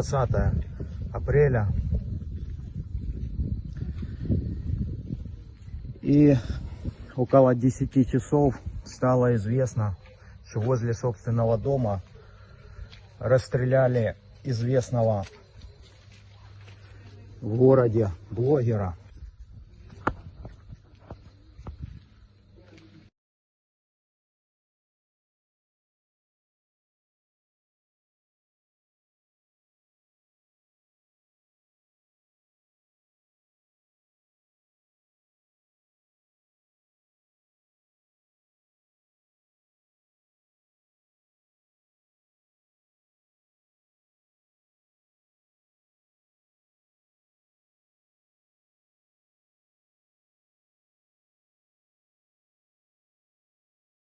20 апреля. И около 10 часов стало известно, что возле собственного дома расстреляли известного в городе блогера